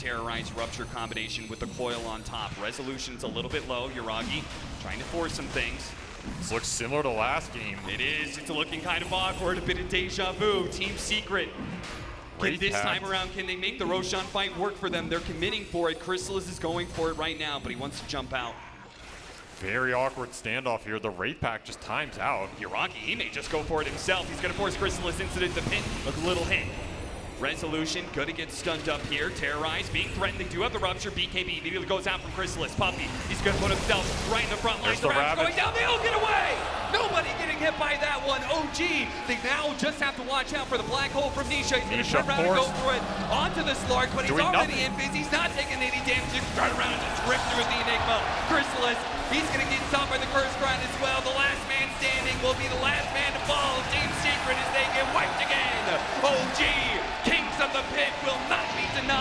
Terrorize Rupture combination with the coil on top. Resolution's a little bit low. Yuragi trying to force some things. This looks similar to last game. It is. It's looking kind of awkward. A bit of deja vu. Team Secret. Can this pact. time around, can they make the Roshan fight work for them? They're committing for it. Crystallis is going for it right now, but he wants to jump out. Very awkward standoff here. The Wraith Pact just times out. Yuragi, he may just go for it himself. He's going to force Crystallis into the pin. A little hit. Resolution, gonna get stunned up here. Terrorize, being threatened. They do have the rupture. BKB immediately goes out from Crystallis. Puppey, he's gonna put himself right in the front line. There's the Rabbit's going down. They'll get away. Nobody getting hit by that one. OG. They now just have to watch out for the black hole from Nisha. He's gonna turn around and go forced. for it onto the Slark, but he's already nothing. in phase. He's not taking any damage. He's turn around and just rip through the Enigma. Crystallis, he's gonna get stopped by the Curse Grind as well. The last man standing will be the last man to fall. Team Secret as they get wiped again. OG, Kings of the Pit will not be denied.